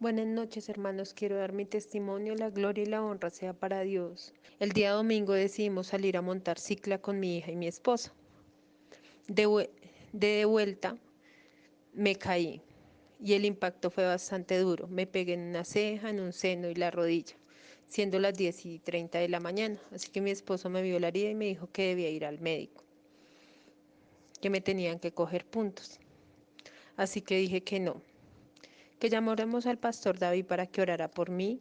Buenas noches, hermanos. Quiero dar mi testimonio. La gloria y la honra sea para Dios. El día domingo decidimos salir a montar cicla con mi hija y mi esposo. De, vuelta me caí y el impacto fue bastante duro. Me pegué en una ceja, en un seno y la rodilla, siendo las 10 y 30 de la mañana. Así que mi esposo me vio la herida y me dijo que debía ir al médico, que me tenían que coger puntos. Así que dije que no, que llamáramos al pastor David para que orara por mí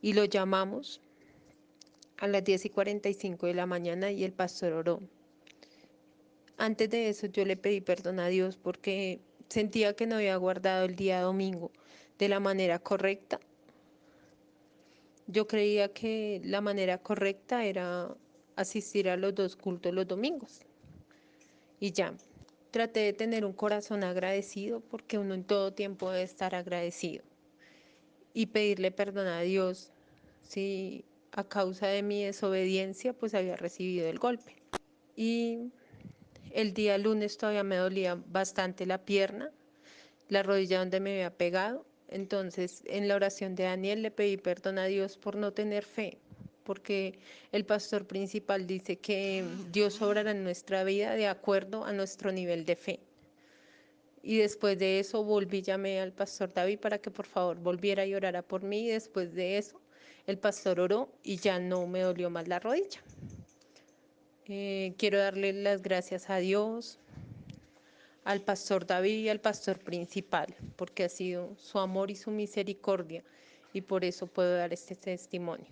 y lo llamamos a las 10 y 45 de la mañana y el pastor oró. Antes de eso yo le pedí perdón a Dios porque sentía que no había guardado el día domingo de la manera correcta. Yo creía que la manera correcta era asistir a los dos cultos los domingos. Y ya, traté de tener un corazón agradecido porque uno en todo tiempo debe estar agradecido. Y pedirle perdón a Dios si a causa de mi desobediencia pues había recibido el golpe. Y el día lunes todavía me dolía bastante la pierna, la rodilla donde me había pegado. Entonces, en la oración de Daniel le pedí perdón a Dios por no tener fe, porque el pastor principal dice que Dios obrará en nuestra vida de acuerdo a nuestro nivel de fe. Y después de eso volví, llamé al pastor David para que por favor volviera y orara por mí. Y después de eso, el pastor oró y ya no me dolió más la rodilla. Eh, quiero darle las gracias a Dios, al pastor David y al pastor principal, porque ha sido su amor y su misericordia, y por eso puedo dar este testimonio.